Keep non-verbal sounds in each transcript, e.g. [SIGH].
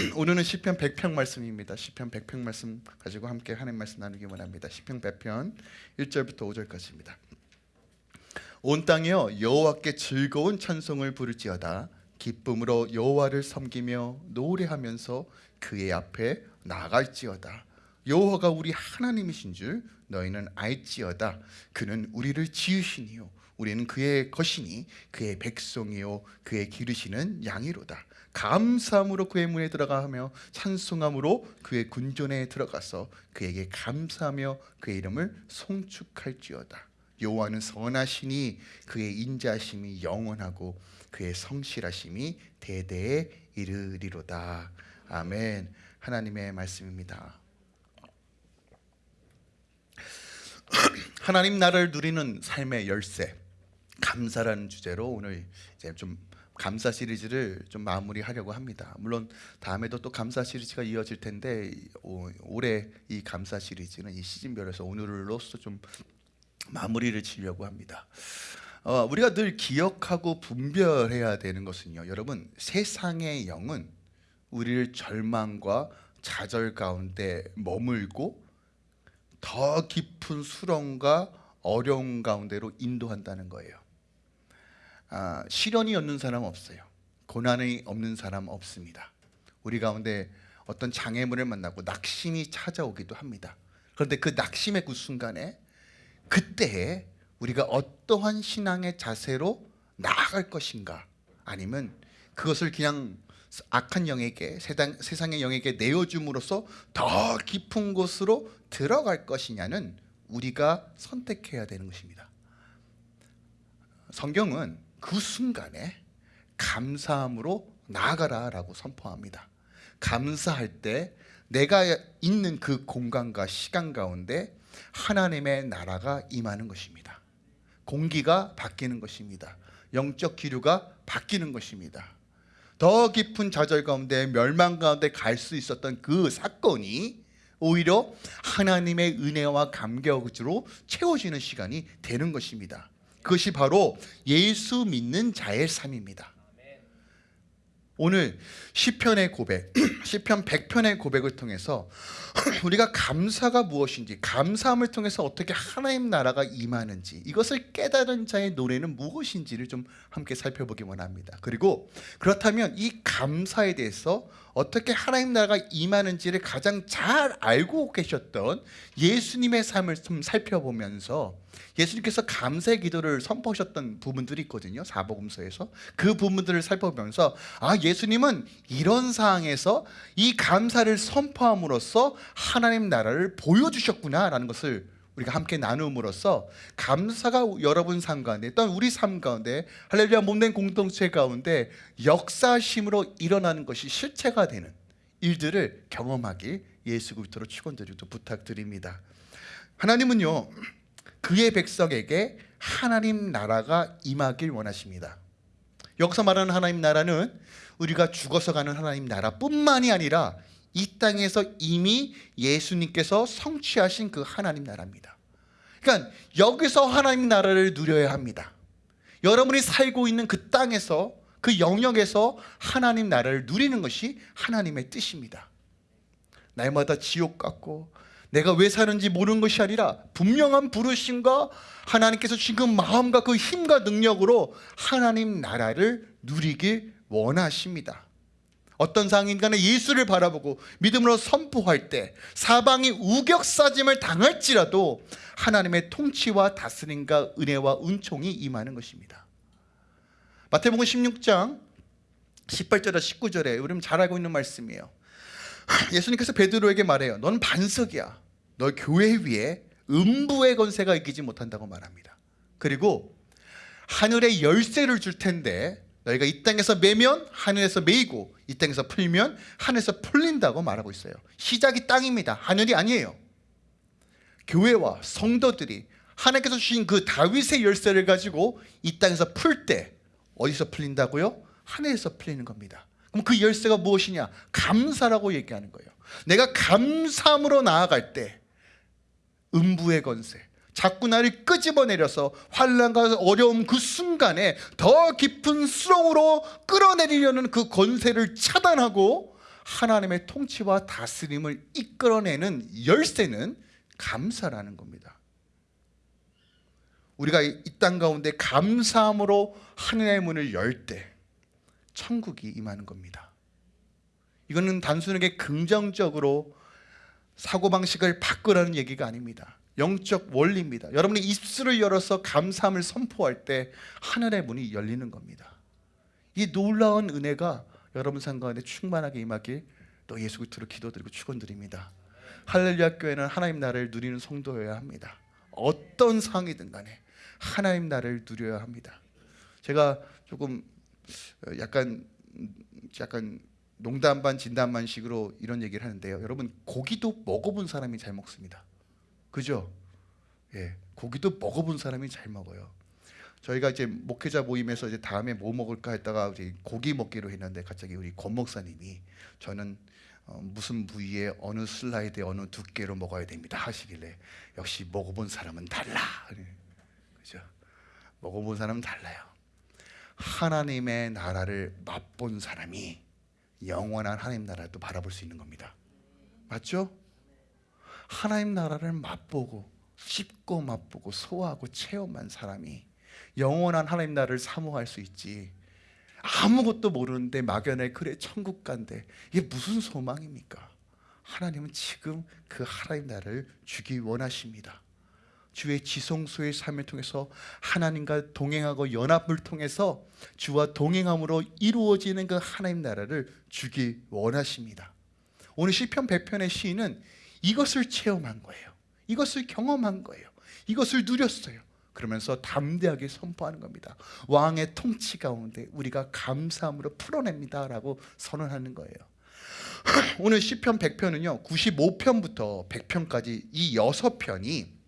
[CLEARS THROAT] 오늘은 시편 100편 말씀입니다. 시편 100편 말씀 가지고 함께 하나님 말씀 나누기 원합니다. 시편 100편 1절부터 5절까지입니다. 온 땅이여 여호와께 즐거운 찬송을 부를지어다 기쁨으로 여호와를 섬기며 노래하면서 그의 앞에 나갈지어다 여호와가 우리 하나님이신 줄 너희는 알지어다 그는 우리를 지으시니요 우리는 그의 것이니 그의 백성이요 그의 기르시는 양이로다 감사함으로 그의 문에 들어가며 찬송함으로 그의 군전에 들어가서 그에게 감사하며 그의 이름을 송축할지어다. 여호와는 선하시니 그의 인자심이 영원하고 그의 성실하심이 대대에 이르리로다. 아멘. 하나님의 말씀입니다. [CLEARS THROAT] 하나님 나라를 누리는 삶의 열쇠 감사라는 주제로 오늘 이제 좀 감사 시리즈를 좀 마무리하려고 합니다. 물론 다음에도 또 감사 시리즈가 이어질 텐데 오, 올해 이 감사 시리즈는 이 시즌별에서 오늘로서 좀 마무리를 지려고 합니다. 어, 우리가 늘 기억하고 분별해야 되는 것은요. 여러분 세상의 영은 우리를 절망과 좌절 가운데 머물고 더 깊은 수렁과 어려움 가운데로 인도한다는 거예요. 아, 시련이 없는 사람 없어요. 고난이 없는 사람 없습니다. 우리 가운데 어떤 장애물을 만나고 낙심이 찾아오기도 합니다. 그런데 그 낙심의 그 순간에 그때에 우리가 어떠한 신앙의 자세로 나아갈 것인가 아니면 그것을 그냥 악한 영에게 세상, 세상의 영에게 내어줌으로써 더 깊은 곳으로 들어갈 것이냐는 우리가 선택해야 되는 것입니다 성경은 그 순간에 감사함으로 나아가라 라고 선포합니다. 감사할 때 내가 있는 그 공간과 시간 가운데 하나님의 나라가 임하는 것입니다. 공기가 바뀌는 것입니다. 영적 기류가 바뀌는 것입니다. 더 깊은 좌절 가운데 멸망 가운데 갈 수 있었던 그 사건이 오히려 하나님의 은혜와 감격으로 채워지는 시간이 되는 것입니다 그것이 바로 예수 믿는 자의 삶입니다. 오늘 시편의 고백, [CLEARS THROAT] 시편 100편의 고백을 통해서 [CLEARS THROAT] 우리가 감사가 무엇인지 감사함을 통해서 어떻게 하나님 나라가 임하는지 이것을 깨달은 자의 노래는 무엇인지를 좀 함께 살펴보기 원합니다. 그리고 그렇다면 이 감사에 대해서 어떻게 하나님 나라가 임하는지를 가장 잘 알고 계셨던 예수님의 삶을 좀 살펴보면서 예수님께서 감사의 기도를 선포하셨던 부분들이 있거든요 사복음서에서. 그 부분들을 살펴보면서 아 예수님은 이런 상황에서 이 감사를 선포함으로써 하나님 나라를 보여주셨구나 라는 것을 우리가 함께 나눔으로써 감사가 여러분 삶 가운데 또는 우리 삶 가운데 할렐루야 몸된 공동체 가운데 역사심으로 일어나는 것이 실체가 되는 일들을 경험하기 예수 그리스도로 축원드리고 부탁드립니다. 하나님은요 그의 백성에게 하나님 나라가 임하길 원하십니다. 여기서 말하는 하나님 나라는 우리가 죽어서 가는 하나님 나라뿐만이 아니라 이 땅에서 이미 예수님께서 성취하신 그 하나님 나라입니다. 그러니까 여기서 하나님 나라를 누려야 합니다. 여러분이 살고 있는 그 땅에서 그 영역에서 하나님 나라를 누리는 것이 하나님의 뜻입니다. 날마다 지옥 같고 내가 왜 사는지 모르는 것이 아니라 분명한 부르심과 하나님께서 그 마음과 그 힘과 능력으로 하나님 나라를 누리길 원하십니다 어떤 상인간에 예수를 바라보고 믿음으로 선포할 때 사방이 우격사짐을 당할지라도 하나님의 통치와 다스림과 은혜와 은총이 임하는 것입니다. 마태복음 16장 18절에 19절에 우리는 잘 알고 있는 말씀이에요. [LAUGHS] 예수님께서 베드로에게 말해요 넌 반석이야. 너 교회 위에 음부의 건세가 이기지 못한다고 말합니다. 그리고 하늘의 열쇠를 줄 텐데 너희가 이 땅에서 매면 하늘에서 매이고 이 땅에서 풀면 하늘에서 풀린다고 말하고 있어요. 시작이 땅입니다. 하늘이 아니에요. 교회와 성도들이 하나님께서 주신 그 다윗의 열쇠를 가지고 이 땅에서 풀 때 어디서 풀린다고요? 하늘에서 풀리는 겁니다. 그럼 그 열쇠가 무엇이냐? 감사라고 얘기하는 거예요. 내가 감사함으로 나아갈 때 음부의 건세 자꾸 나를 끄집어내려서 환란과 어려움 그 순간에 더 깊은 수렁으로 끌어내리려는 그 건세를 차단하고 하나님의 통치와 다스림을 이끌어내는 열쇠는 감사라는 겁니다. 우리가 이 땅 가운데 감사함으로 하늘의 문을 열 때 천국이 임하는 겁니다. 이거는 단순하게 긍정적으로 사고방식을 바꾸라는 얘기가 아닙니다. 영적 원리입니다. 여러분이 입술을 열어서 감사함을 선포할 때 하늘의 문이 열리는 겁니다. 이 놀라운 은혜가 여러분 삶 가운데 충만하게 임하길 또 예수 그리스도로 기도드리고 축원드립니다. 할렐루야 교회는 하나님 나라를 누리는 성도여야 합니다. 어떤 상황이든 간에 하나님 나라를 누려야 합니다. 제가 조금 어, 약간 약간 농담 반 진담 반 식으로 이런 얘기를 하는데요. 여러분 고기도 먹어본 사람이 잘 먹습니다. 그죠? 예, 고기도 먹어본 사람이 잘 먹어요. 저희가 이제 목회자 모임에서 이제 다음에 뭐 먹을까 했다가 이제 고기 먹기로 했는데 갑자기 우리 권 목사님이 저는 어, 무슨 부위에 어느 슬라이드에 어느 두께로 먹어야 됩니다 하시길래 역시 먹어본 사람은 달라. 그죠? 먹어본 사람은 달라요. 하나님의 나라를 맛본 사람이 영원한 하나님 나라를 또 바라볼 수 있는 겁니다. 맞죠? 하나님 나라를 맛보고 씹고 맛보고 소화하고 체험한 사람이 영원한 하나님 나라를 사모할 수 있지. 아무것도 모르는데 막연해 그래 천국 간대. 이게 무슨 소망입니까? 하나님은 지금 그 하나님 나라를 주기 원하십니다. 주의 지성소의 삶을 통해서 하나님과 동행하고 연합을 통해서 주와 동행함으로 이루어지는 그 하나님 나라를 주기 원하십니다. 오늘 시편 100편의 시인은 이것을 체험한 거예요. 이것을 경험한 거예요. 이것을 누렸어요. 그러면서 담대하게 선포하는 겁니다. 왕의 통치 가운데 우리가 감사함으로 풀어냅니다 라고 선언하는 거예요. [CLEARS THROAT] 오늘 시편 100편은요. 95편부터 100편까지 이 6편이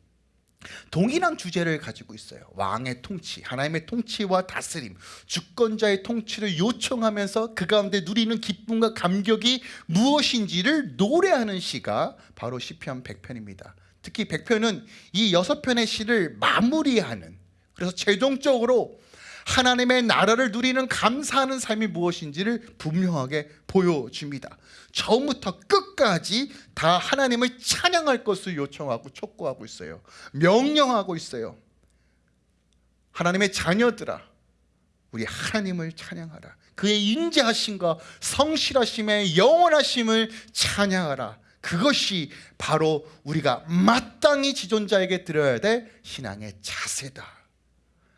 동일한 주제를 가지고 있어요. 왕의 통치, 하나님의 통치와 다스림, 주권자의 통치를 요청하면서 그 가운데 누리는 기쁨과 감격이 무엇인지를 노래하는 시가 바로 시편 100편입니다. 특히 100편은 이 여섯 편의 시를 마무리하는 그래서 최종적으로 하나님의 나라를 누리는 감사하는 삶이 무엇인지를 분명하게 보여줍니다. 처음부터 끝까지 다 하나님을 찬양할 것을 요청하고 촉구하고 있어요. 명령하고 있어요. 하나님의 자녀들아, 우리 하나님을 찬양하라. 그의 인자하심과 성실하심의 영원하심을 찬양하라. 그것이 바로 우리가 마땅히 지존자에게 드려야 될 신앙의 자세다.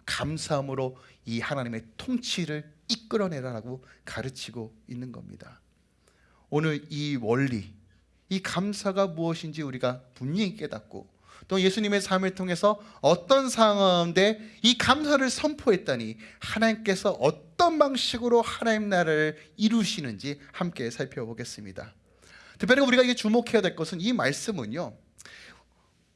감사함으로 이 하나님의 통치를 이끌어내라라고 가르치고 있는 겁니다. 오늘 이 원리, 이 감사가 무엇인지 우리가 분명히 깨닫고 또 예수님의 삶을 통해서 어떤 상황인데 이 감사를 선포했다니 하나님께서 어떤 방식으로 하나님 나라를 이루시는지 함께 살펴보겠습니다. 특별히 우리가 이게 주목해야 될 것은 이 말씀은요.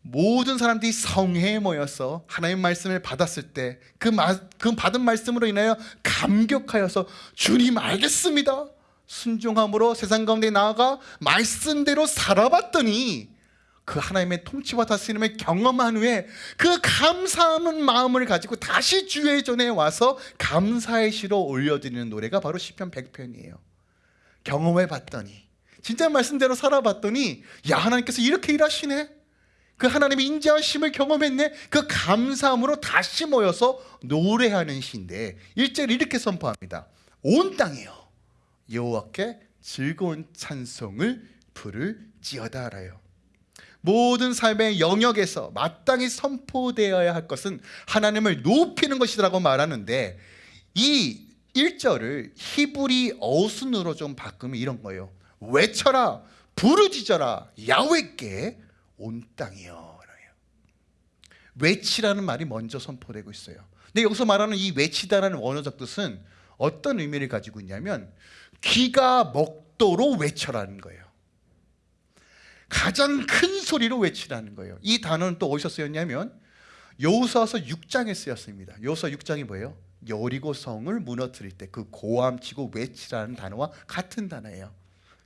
모든 사람들이 성회에 모여서 하나님 말씀을 받았을 때그 그 받은 말씀으로 인하여 감격하여서 주님 알겠습니다. 순종함으로 세상 가운데 나아가 말씀대로 살아봤더니 그 하나님의 통치와 다스림을 경험한 후에 그 감사하는 마음을 가지고 다시 주의 전에 와서 감사의 시로 올려드리는 노래가 바로 시편 100편이에요. 경험해 봤더니 진짜 말씀대로 살아봤더니 야 하나님께서 이렇게 일하시네. 그 하나님의 인자하심을 경험했네. 그 감사함으로 다시 모여서 노래하는 시인데 1절 이렇게 선포합니다. 온 땅이요 여호와께 즐거운 찬송을 부를지어다 알아요. 모든 삶의 영역에서 마땅히 선포되어야 할 것은 하나님을 높이는 것이라고 말하는데 이 1절을 히브리 어순으로 좀 바꾸면 이런 거예요. 외쳐라 부르짖어라 야훼께 온 땅이여 외치라는 말이 먼저 선포되고 있어요 근데 여기서 말하는 이 외치다라는 원어적 뜻은 어떤 의미를 가지고 있냐면 귀가 먹도록 외쳐라는 거예요 가장 큰 소리로 외치라는 거예요 이 단어는 또 어디서 쓰였냐면 여호수아서 6장에 쓰였습니다 여호수아 6장이 뭐예요? 여리고 성을 무너뜨릴 때 그 고함치고 외치라는 단어와 같은 단어예요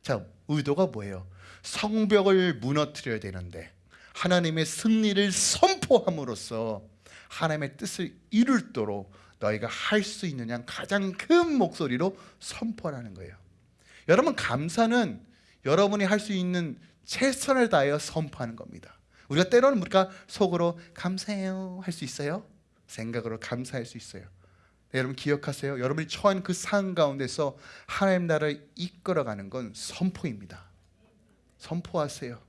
자, 의도가 뭐예요? 성벽을 무너뜨려야 되는데 하나님의 승리를 선포함으로써 하나님의 뜻을 이룰도록 너희가 할수양 가장 큰 목소리로 선포하는 거예요. 여러분 감사는 여러분이 할 수 있는 최선을 다하여 선포하는 겁니다. 우리가 때로는 우리가 속으로 감사해요 할 수 있어요. 생각으로 감사할 수 있어요. 네, 여러분 기억하세요. 여러분이 처한 그 상황 가운데서 하나님 나라를 이끌어가는 건 선포입니다. 선포하세요.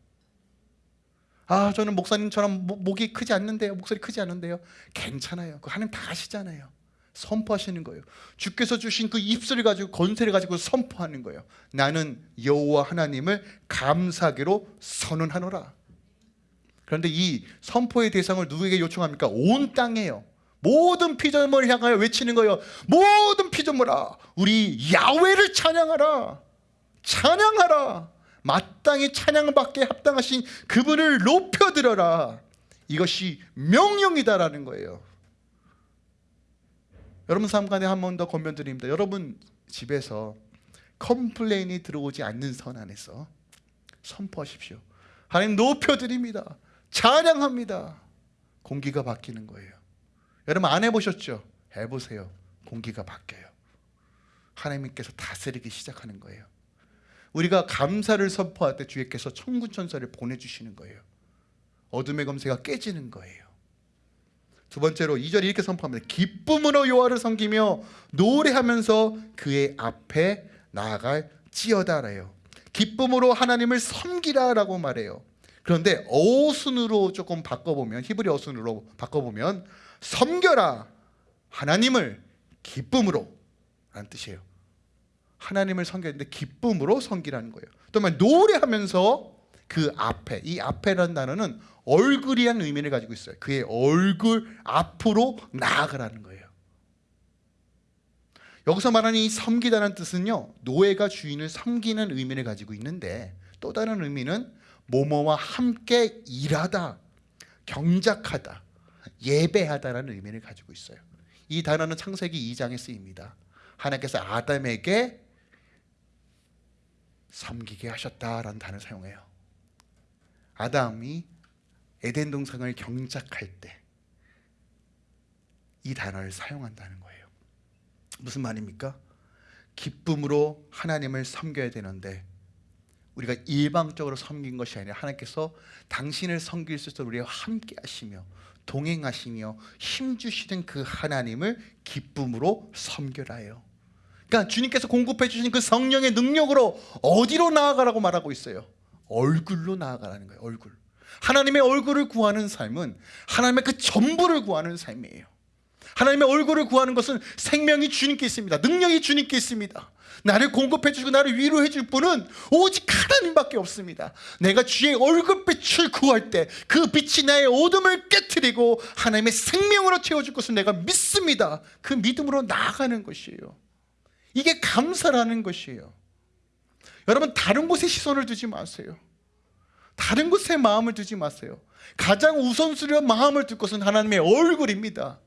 아 저는 목사님처럼 목- 목이 크지 않는데요. 목소리 크지 않는데요. 괜찮아요. 그 하나님 다 아시잖아요. 선포하시는 거예요. 주께서 주신 그 입술을 가지고 권세를 가지고 선포하는 거예요. 나는 여호와 하나님을 감사하기로 선언하노라. 그런데 이 선포의 대상을 누구에게 요청합니까? 온 땅에요. 모든 피조물을 향하여 외치는 거예요. 모든 피조물아, 우리 야훼를 찬양하라. 찬양하라. 마땅히 찬양받게 합당하신 그분을 높여들어라. 이것이 명령이다라는 거예요. 여러분 삶 가운데 한번 더 권면드립니다. 여러분 집에서 complain이 들어오지 않는 선 안에서 선포하십시오. 하나님 높여드립니다. 찬양합니다. 공기가 바뀌는 거예요. 여러분 안 해보셨죠? 해보세요. 공기가 바뀌어요. 하나님께서 다스리기 시작하는 거예요. 우리가 감사를 선포할 때 주께서 천군천사를 보내주시는 거예요. 어둠의 권세가 깨지는 거예요. 두 번째로 2절에 이렇게 선포합니다. 기쁨으로 여호와를 섬기며 노래하면서 그의 앞에 나아갈 지어다래요. 기쁨으로 하나님을 섬기라라고 말해요. 그런데 어순으로 조금 바꿔보면 히브리 어순으로 바꿔보면 섬겨라 하나님을 기쁨으로 라는 뜻이에요. 하나님을 섬겼는데 기쁨으로 섬기라는 거예요. 또말 노래하면서 그 앞에 이 앞에라는 단어는 얼굴이라는 의미를 가지고 있어요. 그의 얼굴 앞으로 나아가라는 거예요. 여기서 말하는 이 섬기다는 뜻은요 노예가 주인을 섬기는 의미를 가지고 있는데 또 다른 의미는 모모와 함께 일하다, 경작하다, 예배하다라는 의미를 가지고 있어요. 이 단어는 창세기 2장에 쓰입니다. 하나님께서 아담에게 섬기게 하셨다라는 단어를 사용해요. 아담이 에덴 동산을 경작할 때 이 단어를 사용한다는 거예요. 무슨 말입니까? 기쁨으로 하나님을 섬겨야 되는데 우리가 일방적으로 섬긴 것이 아니라 하나님께서 당신을 섬길 수 있도록 우리와 함께 하시며 동행하시며 힘주시는 그 하나님을 기쁨으로 섬겨라요. 그러니까 주님께서 공급해 주신 그 성령의 능력으로 어디로 나아가라고 말하고 있어요? 얼굴로 나아가라는 거예요. 얼굴. 하나님의 얼굴을 구하는 삶은 하나님의 그 전부를 구하는 삶이에요. 하나님의 얼굴을 구하는 것은 생명이 주님께 있습니다. 능력이 주님께 있습니다. 나를 공급해 주시고 나를 위로해 줄 분은 오직 하나님밖에 없습니다. 내가 주의 얼굴빛을 구할 때 그 빛이 나의 어둠을 깨뜨리고 하나님의 생명으로 채워줄 것을 내가 믿습니다. 그 믿음으로 나아가는 것이에요. 이게 감사라는 것이에요. 여러분 다른 곳에 시선을 두지 마세요. 다른 곳에 마음을 두지 마세요. 가장 우선순위로 마음을 둘 것은 하나님의 얼굴입니다.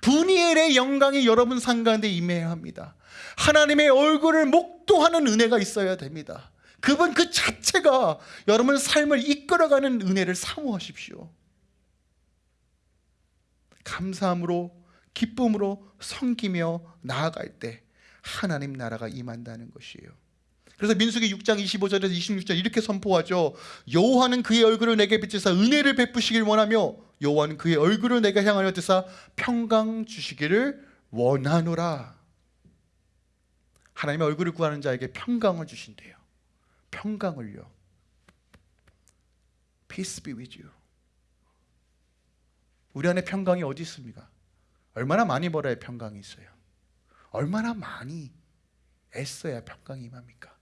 분이엘의 영광이 여러분 상 가운데 임해야 합니다. 하나님의 얼굴을 목도하는 은혜가 있어야 됩니다. 그분 그 자체가 여러분 삶을 이끌어가는 은혜를 사모하십시오. 감사함으로 기쁨으로 섬기며 나아갈 때 하나님 나라가 임한다는 것이에요. 그래서 민수기 6장 25절에서 26절 이렇게 선포하죠. 여호와는 그의 얼굴을 내게 비추사 은혜를 베푸시길 원하며 여호와는 그의 얼굴을 내게 향하여 드사 평강 주시기를 원하노라. 하나님의 얼굴을 구하는 자에게 평강을 주신대요. 평강을요. Peace be with you. 우리 안에 평강이 어디 있습니까? 얼마나 많이 벌어야 평강이 있어요. 얼마나 많이 애써야 평강이 임합니까?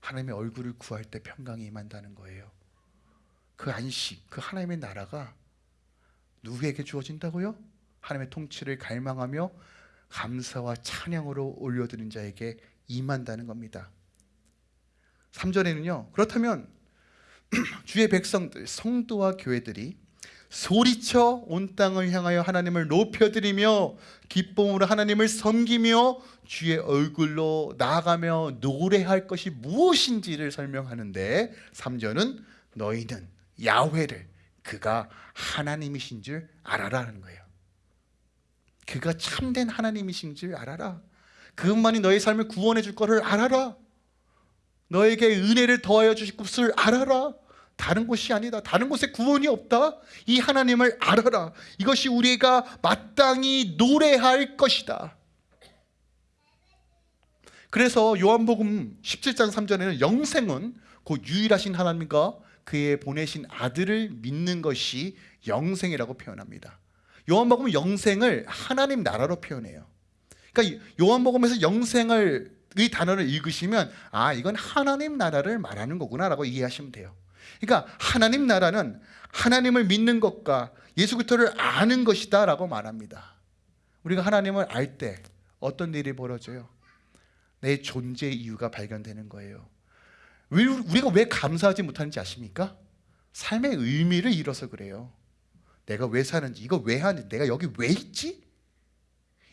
하나님의 얼굴을 구할 때 평강이 임한다는 거예요. 그 안식, 그 하나님의 나라가 누구에게 주어진다고요? 하나님의 통치를 갈망하며 감사와 찬양으로 올려드린 자에게 임한다는 겁니다. 3절에는요. 그렇다면 [CLEARS THROAT] 주의 백성들, 성도와 교회들이 소리쳐 온 땅을 향하여 하나님을 높여드리며 기쁨으로 하나님을 섬기며 주의 얼굴로 나아가며 노래할 것이 무엇인지를 설명하는데 3절은 너희는 야훼를 그가 하나님이신 줄 알아라는 거예요. 그가 참된 하나님이신 줄 알아라. 그것만이 너의 삶을 구원해 줄 거를 알아라. 너에게 은혜를 더하여 주실 것을 알아라. 다른 곳이 아니다. 다른 곳에 구원이 없다. 이 하나님을 알아라. 이것이 우리가 마땅히 노래할 것이다. 그래서 요한복음 17장 3절에는 영생은 곧 유일하신 하나님과 그의 보내신 아들을 믿는 것이 영생이라고 표현합니다. 요한복음은 영생을 하나님 나라로 표현해요. 그러니까 요한복음에서 영생을 이 단어를 읽으시면 아 이건 하나님 나라를 말하는 거구나라고 이해하시면 돼요. 그러니까 하나님 나라는 하나님을 믿는 것과 예수 그리스도를 아는 것이다 라고 말합니다. 우리가 하나님을 알 때 어떤 일이 벌어져요? 내 존재 이유가 발견되는 거예요. 왜 우리가 왜 감사하지 못하는지 아십니까? 삶의 의미를 잃어서 그래요. 내가 왜 사는지, 이거 왜 하는지, 내가 여기 왜 있지?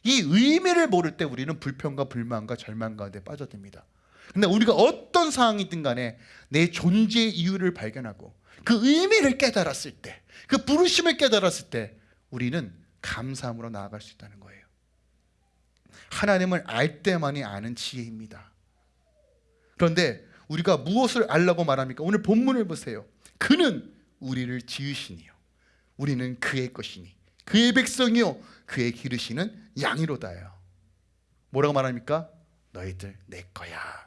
이 의미를 모를 때 우리는 불평과 불만과 절망 가운데 빠져듭니다. 근데 우리가 어떤 상황이든 간에 내 존재의 이유를 발견하고 그 의미를 깨달았을 때, 그 부르심을 깨달았을 때 우리는 감사함으로 나아갈 수 있다는 거예요. 하나님을 알 때만이 아는 지혜입니다. 그런데 우리가 무엇을 알라고 말합니까? 오늘 본문을 보세요. 그는 우리를 지으시니요. 우리는 그의 것이니. 그의 백성이요. 그의 기르시는 양이로다요. 뭐라고 말합니까? 너희들 내 거야.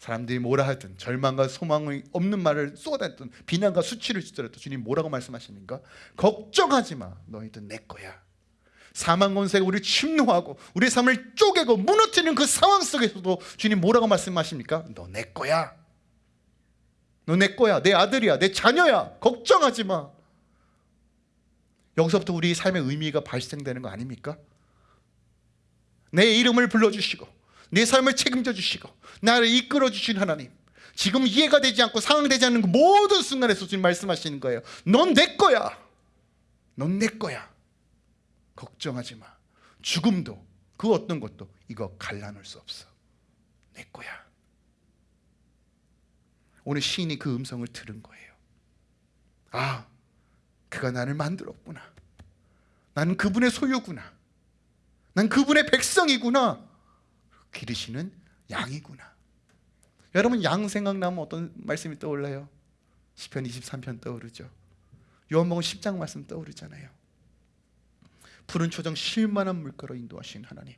사람들이 뭐라 하든 절망과 소망이 없는 말을 쏟아냈든 비난과 수치를 주더라도 주님 뭐라고 말씀하십니까? 걱정하지 마. 너희들 내 거야. 사망 권세가 우리를 침노하고 우리의 삶을 쪼개고 무너뜨리는 그 상황 속에서도 주님 뭐라고 말씀하십니까? 너 내 거야. 너 내 거야. 내 아들이야. 내 자녀야. 걱정하지 마. 여기서부터 우리 삶의 의미가 발생되는 거 아닙니까? 내 이름을 불러주시고 내 삶을 책임져 주시고 나를 이끌어 주신 하나님 지금 이해가 되지 않고 상황되지 않는 그 모든 순간에서 주님 말씀하시는 거예요. 넌 내 거야. 넌 내 거야. 걱정하지 마. 죽음도 그 어떤 것도 이거 갈라놓을 수 없어. 내 거야. 오늘 시인이 그 음성을 들은 거예요. 아 그가 나를 만들었구나. 나는 그분의 소유구나. 난 그분의 백성이구나 기르시는 양이구나. 여러분 양 생각나면 어떤 말씀이 떠올라요? 시편 23편 떠오르죠. 요한복음 10장 말씀 떠오르잖아요. 푸른 초정 쉴만한 물가로 인도하신 하나님.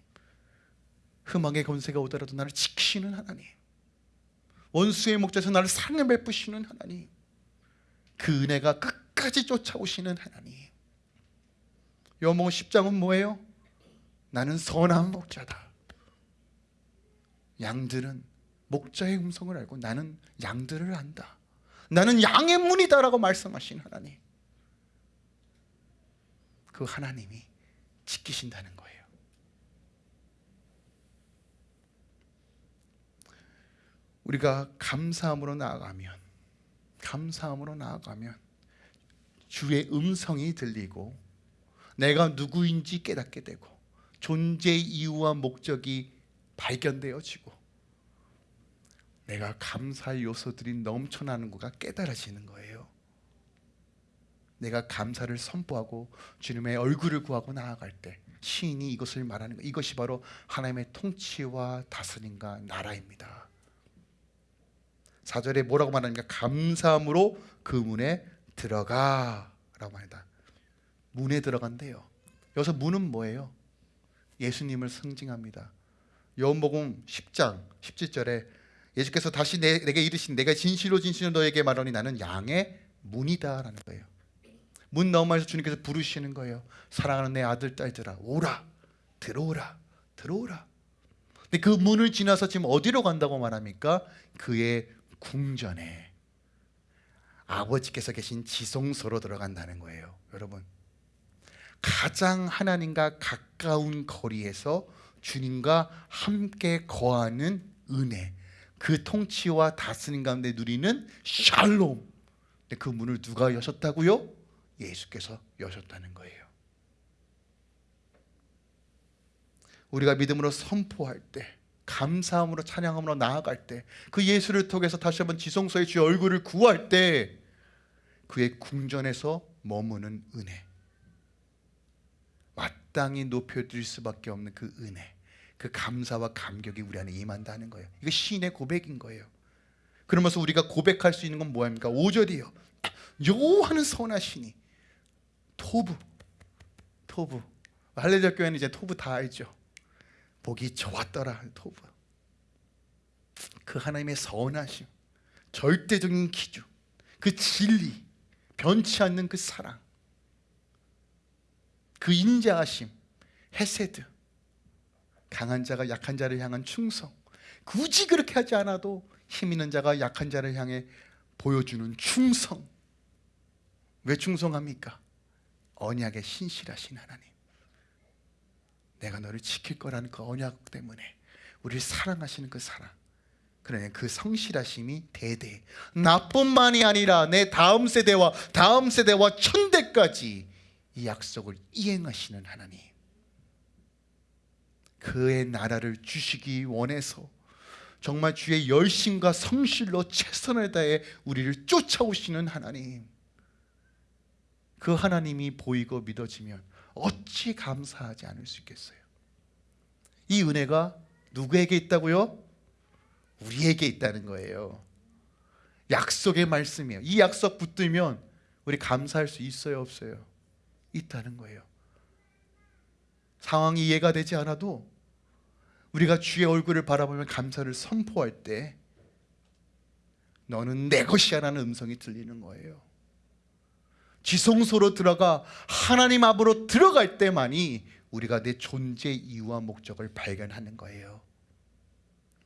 흠악의 권세가 오더라도 나를 지키시는 하나님. 원수의 목자에서 나를 상을 베푸시는 하나님. 그 은혜가 끝까지 쫓아오시는 하나님. 요한복음 10장은 뭐예요? 나는 선한 목자다 양들은 목자의 음성을 알고 나는 양들을 안다. 나는 양의 문이다라고 말씀하신 하나님. 그 하나님이 지키신다는 거예요. 우리가 감사함으로 나아가면 감사함으로 나아가면 주의 음성이 들리고 내가 누구인지 깨닫게 되고 존재의 이유와 목적이 발견되어지고 내가 감사의 요소들이 넘쳐나는 거가 깨달아지는 거예요. 내가 감사를 선포하고 주님의 얼굴을 구하고 나아갈 때 시인이 이것을 말하는 거 이것이 바로 하나님의 통치와 다스림과 나라입니다. 4절에 뭐라고 말하는가? 감사함으로 그 문에 들어가 라고 말합니다. 문에 들어간대요. 여기서 문은 뭐예요? 예수님을 상징합니다. 요한복음 10장 17절에 예수께서 다시 내, 내게 이르신 내가 진실로 진실로 너에게 말하니 나는 양의 문이다 라는 거예요. 문 너머에서 주님께서 부르시는 거예요. 사랑하는 내 아들 딸들아 오라 들어오라 들어오라. 근데 그 문을 지나서 지금 어디로 간다고 말합니까? 그의 궁전에. 아버지께서 계신 지성소로 들어간다는 거예요 여러분. 가장 하나님과 가까운 거리에서 주님과 함께 거하는 은혜 그 통치와 다스림 가운데 누리는 샬롬. 그 문을 누가 여셨다고요? 예수께서 여셨다는 거예요. 우리가 믿음으로 선포할 때 감사함으로 찬양함으로 나아갈 때 그 예수를 통해서 다시 한번 지성소의 주의 얼굴을 구할 때 그의 궁전에서 머무는 은혜. 마땅히 높여드릴 수밖에 없는 그 은혜 그 감사와 감격이 우리 안에 임한다는 거예요. 이거 시인의 고백인 거예요. 그러면서 우리가 고백할 수 있는 건 뭐입니까? 5절이요. 여호와는 선하시니 토부 토부 할례자 교회는 이제 토부 다 알죠. 보기 좋았더라 토부. 그 하나님의 선하심, 절대적인 기준, 그 진리, 변치 않는 그 사랑, 그 인자하심, 헤세드, 강한 자가 약한 자를 향한 충성. 굳이 그렇게 하지 않아도 힘 있는 자가 약한 자를 향해 보여주는 충성. 왜 충성합니까? 언약에 신실하신 하나님. 내가 너를 지킬 거라는 그 언약 때문에 우리를 사랑하시는 그 사랑. 그러니 그 성실하심이 대대 나뿐만이 아니라 내 다음 세대와 다음 세대와 천대까지 이 약속을 이행하시는 하나님. 그의 나라를 주시기 원해서 정말 주의 열심과 성실로 최선을 다해 우리를 쫓아오시는 하나님. 그 하나님이 보이고 믿어지면 어찌 감사하지 않을 수 있겠어요? 이 은혜가 누구에게 있다고요? 우리에게 있다는 거예요. 약속의 말씀이에요. 이 약속 붙들면 우리 감사할 수 있어요, 없어요? 있다는 거예요. 상황이 이해가 되지 않아도 우리가 주의 얼굴을 바라보면 감사를 선포할 때 너는 내 것이야 라는 음성이 들리는 거예요. 지성소로 들어가 하나님 앞으로 들어갈 때만이 우리가 내 존재 이유와 목적을 발견하는 거예요.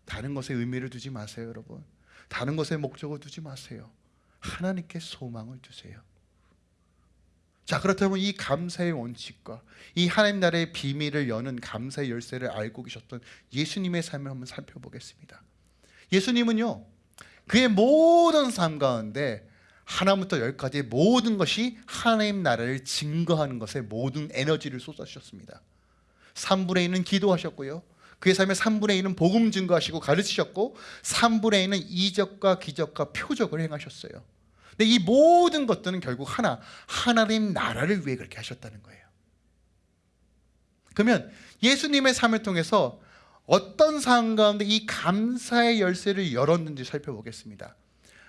다른 것에 의미를 두지 마세요, 여러분. 다른 것에 목적을 두지 마세요. 하나님께 소망을 두세요. 자, 그렇다면 이 감사의 원칙과 이 하나님 나라의 비밀을 여는 감사의 열쇠를 알고 계셨던 예수님의 삶을 한번 살펴보겠습니다. 예수님은요, 그의 모든 삶 가운데 하나부터 열까지 모든 것이 하나님 나라를 증거하는 것에 모든 에너지를 쏟아주셨습니다. 3분의 1은 기도하셨고요. 그의 삶의 3분의 1은 복음 증거하시고 가르치셨고 3분의 1은 이적과 기적과 표적을 행하셨어요. 근데 이 모든 것들은 결국 하나 하나님 나라를 위해 그렇게 하셨다는 거예요. 그러면 예수님의 삶을 통해서 어떤 상황 가운데 이 감사의 열쇠를 열었는지 살펴보겠습니다.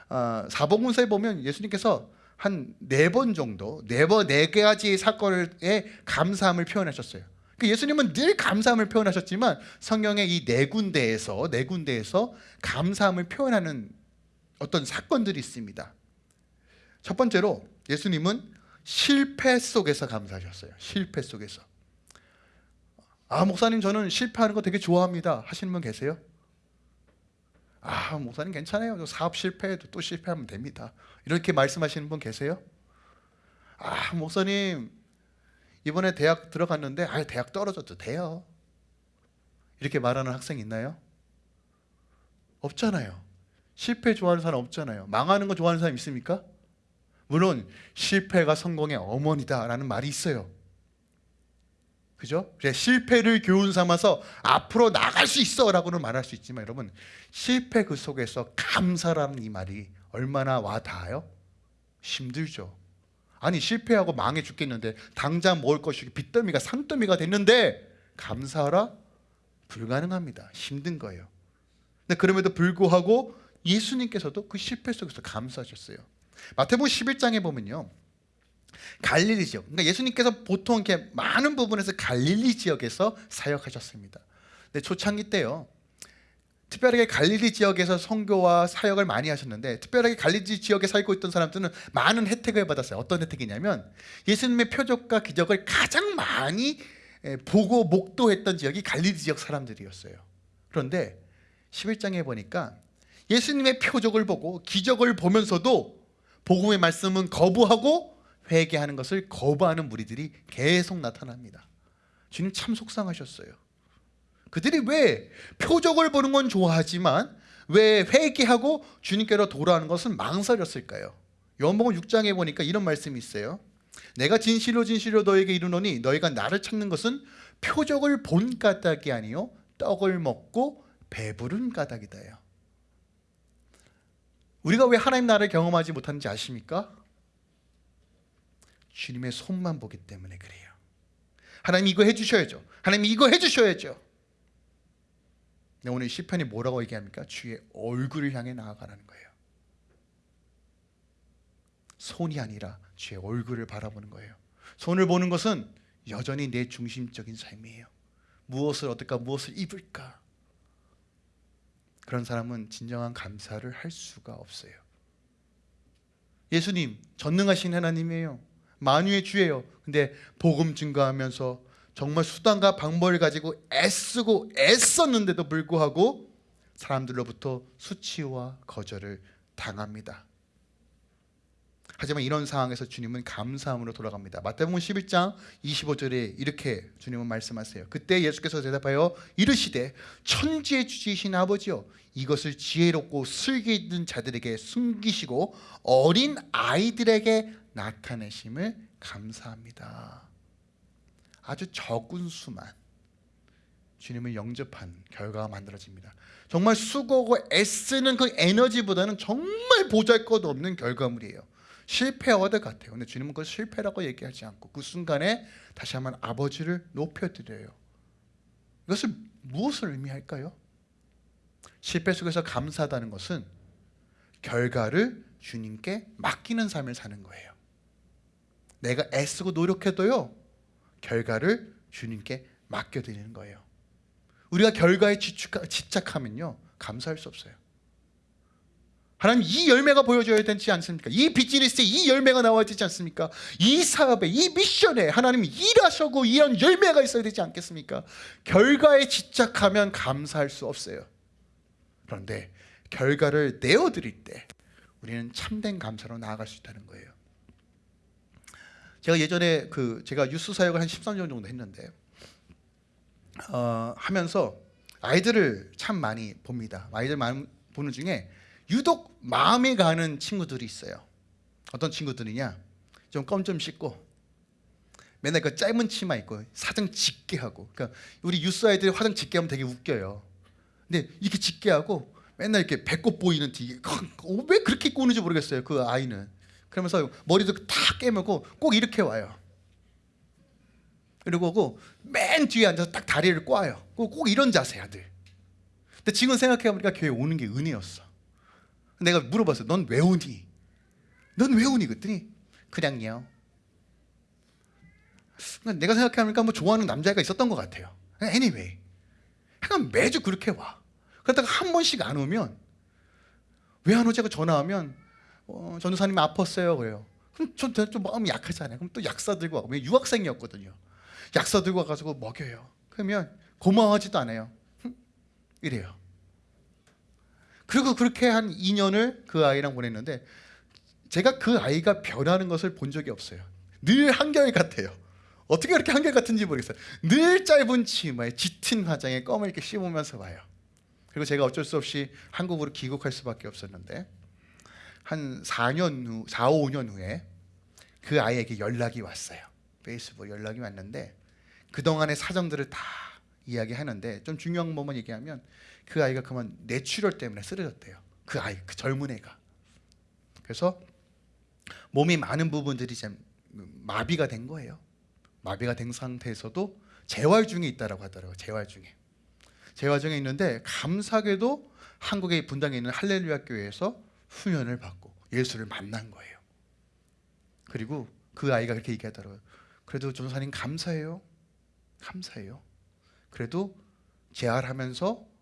어, 사복음서에 보면 예수님께서 한 네 번 정도 네 번 네 가지 사건에 감사함을 표현하셨어요. 그 예수님은 늘 감사함을 표현하셨지만 성경의 이 네 군데에서 네 군데에서 감사함을 표현하는 어떤 사건들이 있습니다. 첫 번째로 예수님은 실패 속에서 감사하셨어요. 실패 속에서. 아 목사님 저는 실패하는 거 되게 좋아합니다. 하시는 분 계세요? 아 목사님 괜찮아요. 사업 실패해도 또 실패하면 됩니다. 이렇게 말씀하시는 분 계세요? 아 목사님 이번에 대학 들어갔는데 아 대학 떨어져도 돼요. 이렇게 말하는 학생 있나요? 없잖아요. 실패 좋아하는 사람 없잖아요. 망하는 거 좋아하는 사람 있습니까? 물론 실패가 성공의 어머니다라는 말이 있어요. 그죠? 실패를 교훈 삼아서 앞으로 나갈 수 있어 라고는 말할 수 있지만 여러분 실패 그 속에서 감사라는 이 말이 얼마나 와 닿아요? 힘들죠. 아니 실패하고 망해 죽겠는데 당장 먹을 것이 빚더미가 산더미가 됐는데 감사하라 불가능합니다. 힘든 거예요. 근데 그럼에도 불구하고 예수님께서도 그 실패 속에서 감사하셨어요. 마태복음 11장에 보면요. 갈릴리 지역. 그러니까 예수님께서 보통 이렇게 많은 부분에서 갈릴리 지역에서 사역하셨습니다. 근데 초창기 때요. 특별하게 갈릴리 지역에서 선교와 사역을 많이 하셨는데 특별하게 갈릴리 지역에 살고 있던 사람들은 많은 혜택을 받았어요. 어떤 혜택이냐면 예수님의 표적과 기적을 가장 많이 보고 목도했던 지역이 갈릴리 지역 사람들이었어요. 그런데 11장에 보니까 예수님의 표적을 보고 기적을 보면서도 복음의 말씀은 거부하고 회개하는 것을 거부하는 무리들이 계속 나타납니다. 주님 참 속상하셨어요. 그들이 왜 표적을 보는 건 좋아하지만 왜 회개하고 주님께로 돌아오는 것은 망설였을까요? 요한복음 6장에 보니까 이런 말씀이 있어요. 내가 진실로 진실로 너에게 이르노니 너희가 나를 찾는 것은 표적을 본 까닭이 아니요 떡을 먹고 배부른 까닭이다요. 우리가 왜 하나님 나라를 경험하지 못하는지 아십니까? 주님의 손만 보기 때문에 그래요. 하나님 이거 해주셔야죠. 하나님 이거 해주셔야죠. 오늘 시편이 뭐라고 얘기합니까? 주의 얼굴을 향해 나아가라는 거예요. 손이 아니라 주의 얼굴을 바라보는 거예요. 손을 보는 것은 여전히 내 중심적인 삶이에요. 무엇을 얻을까, 무엇을 입을까. 그런 사람은 진정한 감사를 할 수가 없어요. 예수님 전능하신 하나님이에요. 만유의 주예요. 근데 복음 증거하면서 정말 수단과 방법을 가지고 애쓰고 애썼는데도 불구하고 사람들로부터 수치와 거절을 당합니다. 하지만 이런 상황에서 주님은 감사함으로 돌아갑니다. 마태복음 11장 25절에 이렇게 주님은 말씀하세요. 그때 예수께서 대답하여 이르시되 천지의 주지신 아버지여 이것을 지혜롭고 슬기 있는 자들에게 숨기시고 어린 아이들에게 나타내심을 감사합니다. 아주 적은 수만 주님을 영접한 결과가 만들어집니다. 정말 수고하고 애쓰는 그 에너지보다는 정말 보잘것없는 결과물이에요. 실패와도 같아요. 근데 주님은 그걸 실패라고 얘기하지 않고 그 순간에 다시 한번 아버지를 높여드려요. 이것을 무엇을 의미할까요? 실패 속에서 감사하다는 것은 결과를 주님께 맡기는 삶을 사는 거예요. 내가 애쓰고 노력해도요 결과를 주님께 맡겨드리는 거예요. 우리가 결과에 집착하면요 감사할 수 없어요. 하나님 이 열매가 보여줘야 되지 않습니까? 이 비즈니스에 이 열매가 나와야 되지 않습니까? 이 사업에 이 미션에 하나님이 일하셔고 이런 열매가 있어야 되지 않겠습니까? 결과에 집착하면 감사할 수 없어요. 그런데 결과를 내어드릴 때 우리는 참된 감사로 나아갈 수 있다는 거예요. 제가 예전에 그 제가 유스 사역을 한 13년 정도 했는데 어, 하면서 아이들을 참 많이 봅니다. 아이들 많이 보는 중에 유독 마음에 가는 친구들이 있어요. 어떤 친구들이냐? 좀 껌 좀 씻고 맨날 그 짧은 치마 입고 사정 짙게 하고. 그러니까 우리 유스 아이들이 화장 짙게 하면 되게 웃겨요. 근데 이렇게 짙게 하고 맨날 이렇게 배꼽 보이는 티. 어, 왜 그렇게 입고 오는지 모르겠어요. 그 아이는. 그러면서 머리도 다 깨물고 꼭 이렇게 와요. 그리고 맨 뒤에 앉아서 딱 다리를 꽈요. 꼭 이런 자세야 늘. 근데 지금 생각해보니까 교회 오는 게 은혜였어. 내가 물어봤어. 넌 왜 오니? 넌 왜 오니? 그랬더니 그냥요. 그러니까 내가 생각해보니까 뭐 좋아하는 남자애가 있었던 것 같아요. Anyway, 그냥 매주 그렇게 와. 그러다가 한 번씩 안 오면 왜 안 오지? 하고 전화하면 어, 전도사님 아팠어요 그래요. 그럼 전좀 마음이 약하잖아요. 그럼 또 약사 들고 와고 유학생이었거든요. 약사 들고 와가지고 먹여요. 그러면 고마워하지도 않아요. 이래요. 그리고 그렇게 한 2년을 그 아이랑 보냈는데 제가 그 아이가 변하는 것을 본 적이 없어요. 늘 한결 같아요. 어떻게 그렇게 한결 같은지 모르겠어요. 늘 짧은 치마에 짙은 화장에 껌을 이렇게 씹으면서 와요. 그리고 제가 어쩔 수 없이 한국으로 귀국할 수밖에 없었는데 한 4년 후, 4, 5년 후에 그 아이에게 연락이 왔어요. 페이스북 연락이 왔는데 그동안의 사정들을 다 이야기하는데 좀 중요한 부분 얘기하면 그 아이가 그만 뇌출혈 때문에 쓰러졌대요. 그 아이, 그 젊은 애가. 그래서 몸이 많은 부분들이 좀 마비가 된 거예요. 마비가 된 상태에서도 재활 중에 있다라고 하더라고요. 재활 중에. 재활 중에 있는데 감사하게도 한국의 분당에 있는 할렐루야 교회에서 훈련을 받고 예수를 만난 거예요. 그리고 그 아이가 그렇게 얘기하더라고요. 그래도 전사님 감사해요. 감사해요. 그래도 재활하면서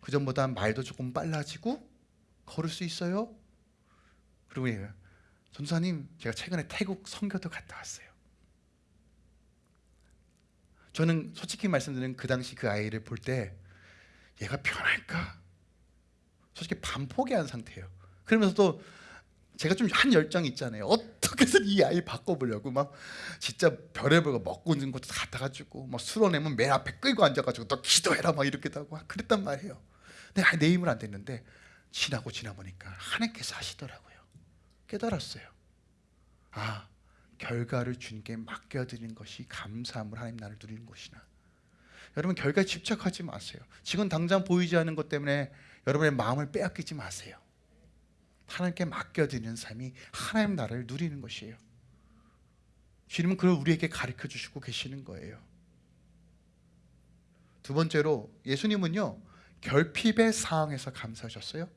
그 전보다 말도 조금 빨라지고 걸을 수 있어요. 그리고 얘가 전사님 제가 최근에 태국 선교도 갔다 왔어요. 저는 솔직히 말씀드리면 그 당시 그 아이를 볼 때 얘가 변할까? 솔직히 반포기한 상태예요. 그러면서도 제가 좀 한 열정이 있잖아요. 어떻게든 이 아이 바꿔보려고 막 진짜 별의별 거 먹고 있는 것도 다 갖다가지고 막 술어내면 맨 앞에 끌고 앉아가지고 너 기도해라 막 이렇게도 하고 그랬단 말이에요. 근데 내 힘을 안 됐는데 지나고 지나보니까 하나님께서 하시더라고요. 깨달았어요. 아 결과를 주님께 맡겨드리는 것이 감사함을 하나님 나를 누리는 것이나 여러분 결과에 집착하지 마세요. 지금 당장 보이지 않는 것 때문에 여러분의 마음을 빼앗기지 마세요. 하나님께 맡겨드리는 삶이 하나님 나라를 누리는 것이에요. 주님은 그걸 우리에게 가르쳐 주시고 계시는 거예요. 두 번째로 예수님은요 결핍의 상황에서 감사하셨어요?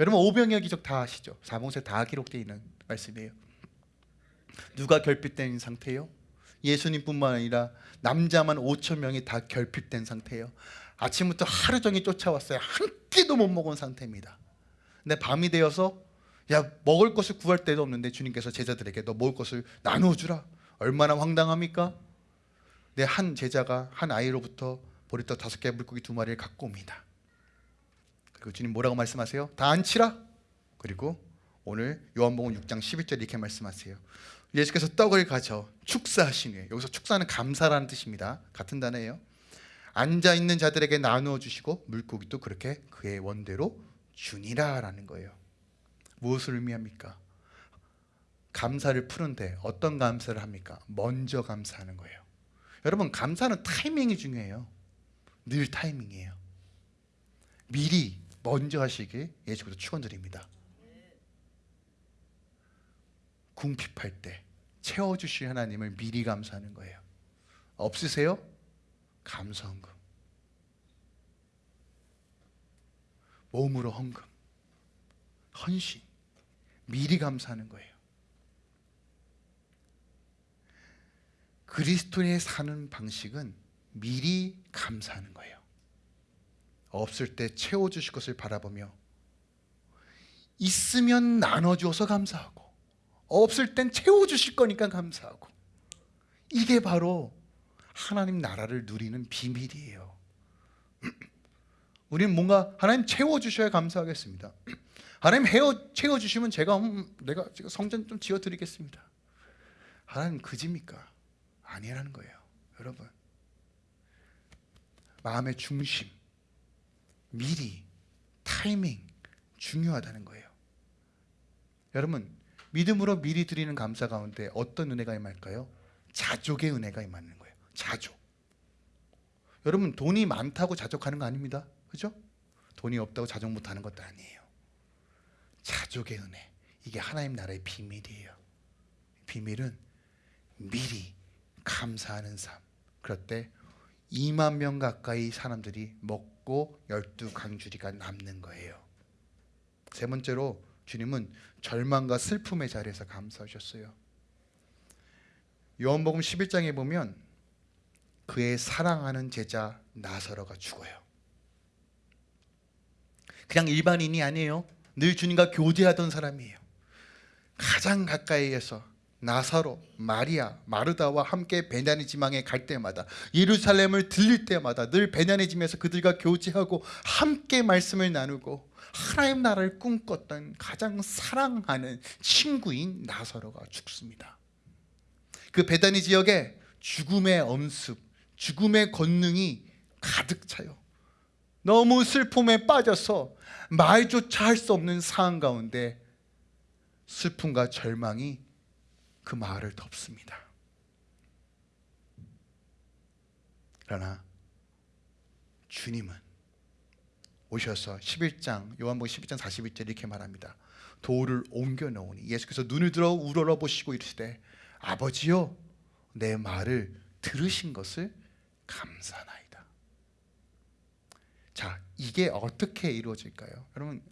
여러분 오병이어 기적 다 아시죠? 사봉세 다 기록되어 있는 말씀이에요. 누가 결핍된 상태예요? 예수님뿐만 아니라 남자만 5천 명이 다 결핍된 상태예요. 아침부터 하루 종일 쫓아왔어요. 한 끼도 못 먹은 상태입니다. 근데 밤이 되어서 야 먹을 것을 구할 데도 없는데 주님께서 제자들에게 너 먹을 것을 나누어 주라. 얼마나 황당합니까? 내 한 제자가 한 아이로부터 보리떡 다섯 개 물고기 두 마리를 갖고 옵니다. 그리고 주님 뭐라고 말씀하세요? 다 안치라. 그리고 오늘 요한복음 6장 11절 이렇게 말씀하세요. 예수께서 떡을 가져 축사하신 후에 여기서 축사는 감사라는 뜻입니다. 같은 단어예요. 앉아 있는 자들에게 나누어 주시고 물고기도 그렇게 그의 원대로 주니라라는 거예요. 무엇을 의미합니까? 감사를 푸는데 어떤 감사를 합니까? 먼저 감사하는 거예요. 여러분 감사는 타이밍이 중요해요. 늘 타이밍이에요. 미리 먼저 하시길 예수께서 축원드립니다. 궁핍할 때 채워주실 하나님을 미리 감사하는 거예요. 없으세요? 감사 헌금. 몸으로 헌금. 헌신. 미리 감사하는 거예요. 그리스도의 사는 방식은 미리 감사하는 거예요. 없을 때 채워주실 것을 바라보며 있으면 나눠주어서 감사하고 없을 땐 채워주실 거니까 감사하고 이게 바로 하나님 나라를 누리는 비밀이에요. [CLEARS THROAT] 우리는 뭔가 하나님 채워주셔야 감사하겠습니다. [CLEARS THROAT] 하나님 헤어 채워주시면 제가 음, 내가 성전 좀 지어드리겠습니다. 하나님 그집니까? 아니라는 거예요, 여러분. 마음의 중심, 미리, 타이밍 중요하다는 거예요. 여러분 믿음으로 미리 드리는 감사 가운데 어떤 은혜가 임할까요? 자족의 은혜가 임하는 거예요. 자족. 여러분 돈이 많다고 자족하는 거 아닙니다. 그죠? 돈이 없다고 자족 못하는 것도 아니에요. 자족의 은혜. 이게 하나님 나라의 비밀이에요. 비밀은 미리 감사하는 삶. 그럴 때 2만 명 가까이 사람들이 먹고 열두 강주리가 남는 거예요. 세 번째로 주님은 절망과 슬픔의 자리에서 감사하셨어요. 요한복음 11장에 보면 그의 사랑하는 제자 나사로가 죽어요. 그냥 일반인이 아니에요. 늘 주님과 교제하던 사람이에요. 가장 가까이에서 나사로, 마리아, 마르다와 함께 베냐니 지방에 갈 때마다 예루살렘을 들릴 때마다 늘 베냐니 집에서 그들과 교제하고 함께 말씀을 나누고 하나님 나라를 꿈꿨던 가장 사랑하는 친구인 나사로가 죽습니다. 그 베다니 지역에 죽음의 엄습, 죽음의 권능이 가득 차요. 너무 슬픔에 빠져서 말조차 할 수 없는 상황 가운데 슬픔과 절망이 그 마을을 덮습니다. 그러나 주님은 오셔서 11장 요한복음 11장 41절 이렇게 말합니다. 돌을 옮겨 놓으니 예수께서 눈을 들어 우러러 보시고 이르시되 아버지요 내 말을 들으신 것을 감사나이다. 자, 이게 어떻게 이루어질까요? 여러분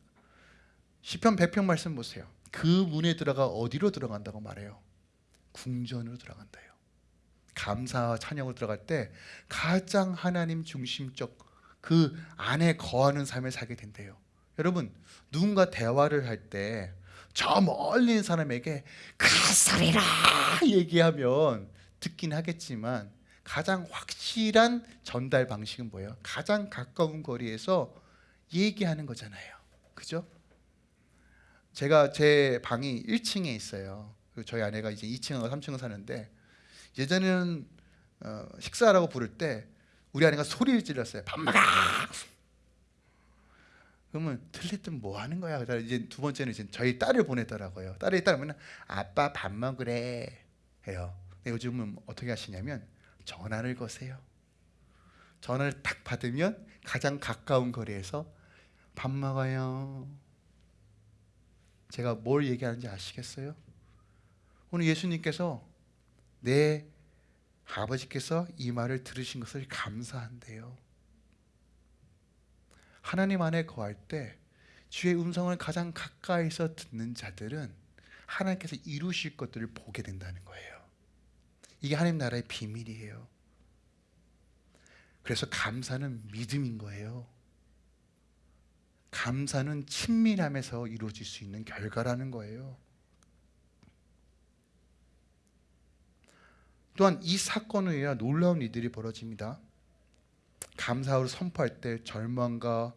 시편 100편 말씀 보세요. 그 문에 들어가 어디로 들어간다고 말해요? 궁전으로 들어간다요. 감사와 찬양으로 들어갈 때 가장 하나님 중심적 그 안에 거하는 삶을 살게 된대요. 여러분 누군가 대화를 할 때 저 멀리 있는 사람에게 그 소리라 얘기하면 듣긴 하겠지만 가장 확실한 전달 방식은 뭐예요? 가장 가까운 거리에서 얘기하는 거잖아요. 그죠? 제가 제 방이 1층에 있어요. 저희 아내가 이제 2층하고 3층을 사는데 예전에는 어, 식사라고 부를 때 우리 아내가 소리를 질렀어요. 밥 먹어. 그러면 틀렸든 뭐 하는 거야? 이제 두 번째는 이제 저희 딸을 보내더라고요. 딸이 딸면 아빠 밥 먹으래 해요. 근데 요즘은 어떻게 하시냐면 전화를 거세요. 전화를 딱 받으면 가장 가까운 거리에서 밥 먹어요. 제가 뭘 얘기하는지 아시겠어요? 오늘 예수님께서 내 아버지께서 이 말을 들으신 것을 감사한대요. 하나님 안에 거할 때 주의 음성을 가장 가까이서 듣는 자들은 하나님께서 이루실 것들을 보게 된다는 거예요. 이게 하나님 나라의 비밀이에요. 그래서 감사는 믿음인 거예요. 감사는 친밀함에서 이루어질 수 있는 결과라는 거예요. 또한 이 사건을 위해 놀라운 일들이 벌어집니다. 감사로 선포할 때 절망과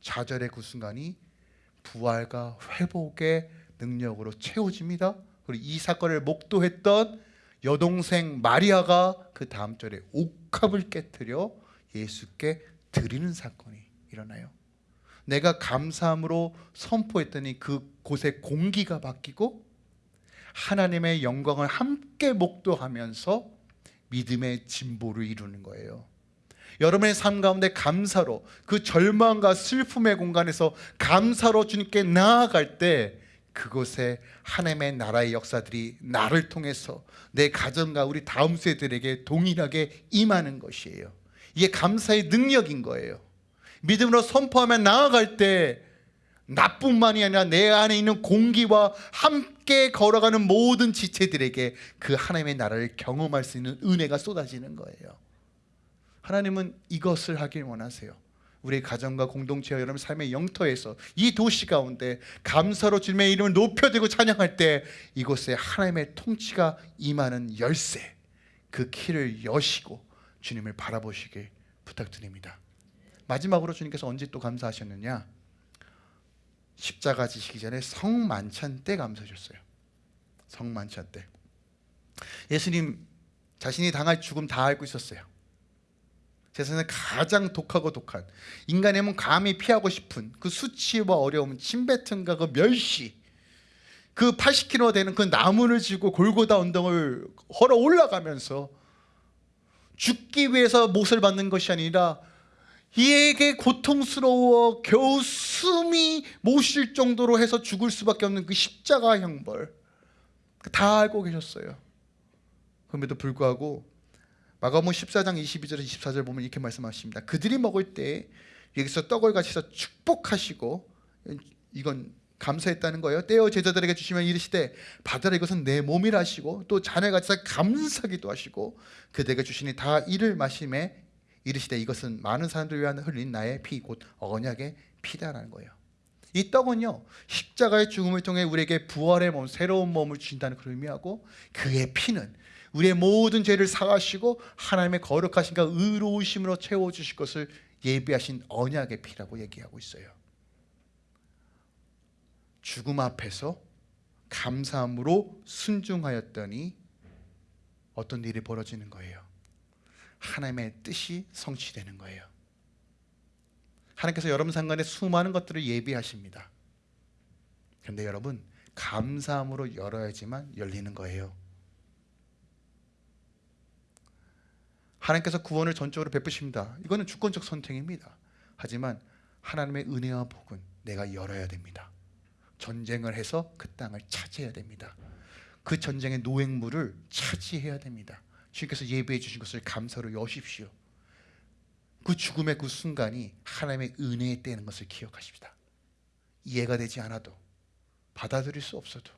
좌절의 그 순간이 부활과 회복의 능력으로 채워집니다. 그리고 이 사건을 목도했던 여동생 마리아가 그 다음 절에 옥합을 깨뜨려 예수께 드리는 사건이 일어나요. 내가 감사함으로 선포했더니 그 곳의 공기가 바뀌고 하나님의 영광을 함께 목도하면서 믿음의 진보를 이루는 거예요. 여러분의 삶 가운데 감사로 그 절망과 슬픔의 공간에서 감사로 주님께 나아갈 때 그곳에 하나님의 나라의 역사들이 나를 통해서 내 가정과 우리 다음 세대들에게 동일하게 임하는 것이에요. 이게 감사의 능력인 거예요. 믿음으로 선포하며 나아갈 때 나뿐만이 아니라 내 안에 있는 공기와 함께 걸어가는 모든 지체들에게 그 하나님의 나라를 경험할 수 있는 은혜가 쏟아지는 거예요. 하나님은 이것을 하길 원하세요. 우리 가정과 공동체와 여러분 삶의 영토에서 이 도시 가운데 감사로 주님의 이름을 높여들고 찬양할 때 이곳에 하나님의 통치가 임하는 열쇠 그 키를 여시고 주님을 바라보시길 부탁드립니다. 마지막으로 주님께서 언제 또 감사하셨느냐? 십자가 지시기 전에 성만찬 때 감사하셨어요. 성만찬 때. 예수님 자신이 당할 죽음 다 알고 있었어요. 세상에 가장 독하고 독한 인간의 몸 감히 피하고 싶은 그 수치와 어려움, 침뱉음과 그 멸시 그 80kg 되는 그 나무를 지고 골고다 언덕을 걸어 올라가면서 죽기 위해서 못을 받는 것이 아니라 이에게 고통스러워 겨우 숨이 못 쉴 정도로 해서 죽을 수밖에 없는 그 십자가 형벌 다 알고 계셨어요. 그럼에도 불구하고 마가복음 14장 22절 24절 보면 이렇게 말씀하십니다. 그들이 먹을 때 여기서 떡을 가지서 축복하시고 이건 감사했다는 거예요. 떼어 제자들에게 주시면 이르시되 받으라 이것은 내 몸이라 하시고 또 잔에 가지사 감사기도 하시고 그들에게 주시니 다 이를 마심에 이르시되 이것은 많은 사람들 위한 흘린 나의 피 곧 언약의 피다라는 거예요. 이 떡은요 십자가의 죽음을 통해 우리에게 부활의 몸, 새로운 몸을 주신다는 그 의미하고 그의 피는 우리의 모든 죄를 사하시고 하나님의 거룩하신가 의로우심으로 채워주실 것을 예비하신 언약의 피라고 얘기하고 있어요. 죽음 앞에서 감사함으로 순종하였더니 어떤 일이 벌어지는 거예요. 하나님의 뜻이 성취되는 거예요. 하나님께서 여러분 상관에 수많은 것들을 예비하십니다. 그런데 여러분 감사함으로 열어야지만 열리는 거예요. 하나님께서 구원을 전적으로 베푸십니다. 이거는 주권적 선택입니다. 하지만 하나님의 은혜와 복은 내가 열어야 됩니다. 전쟁을 해서 그 땅을 차지해야 됩니다. 그 전쟁의 노획물을 차지해야 됩니다. 주님께서 예배해 주신 것을 감사로 여십시오. 그 죽음의 그 순간이 하나님의 은혜에 떼는 것을 기억하십시다. 이해가 되지 않아도 받아들일 수 없어도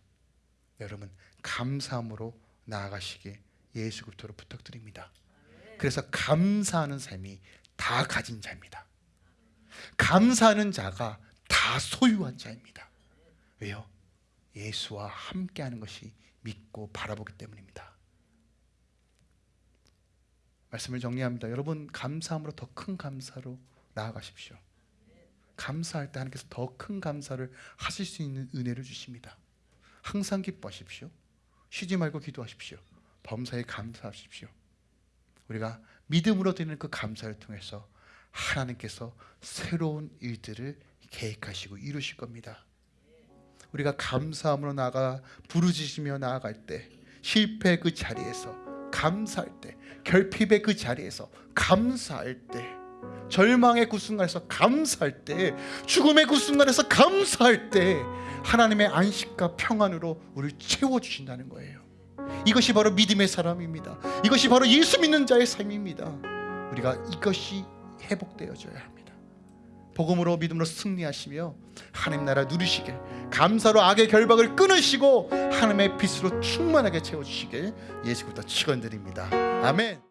여러분 감사함으로 나아가시길 예수 그리스도로 부탁드립니다. 그래서 감사하는 삶이 다 가진 자입니다. 감사하는 자가 다 소유한 자입니다. 왜요? 예수와 함께하는 것이 믿고 바라보기 때문입니다. 말씀을 정리합니다. 여러분 감사함으로 더 큰 감사로 나아가십시오. 감사할 때 하나님께서 더 큰 감사를 하실 수 있는 은혜를 주십니다. 항상 기뻐하십시오. 쉬지 말고 기도하십시오. 범사에 감사하십시오. 우리가 믿음으로 드리는 그 감사를 통해서 하나님께서 새로운 일들을 계획하시고 이루실 겁니다. 우리가 감사함으로 나가 부르짖으며 나아갈 때 실패 그 자리에서 감사할 때 결핍의 그 자리에서 감사할 때 절망의 그 순간에서 감사할 때 죽음의 그 순간에서 감사할 때 하나님의 안식과 평안으로 우리를 채워주신다는 거예요 이것이 바로 믿음의 사람입니다. 이것이 바로 예수 믿는 자의 삶입니다. 우리가 이것이 회복되어져야 합니다. 복음으로 믿음으로 승리하시며 하나님 나라 누리시길 감사로 악의 결박을 끊으시고 하나님의 빛으로 충만하게 채워주시길 예수부터 축원드립니다. 아멘.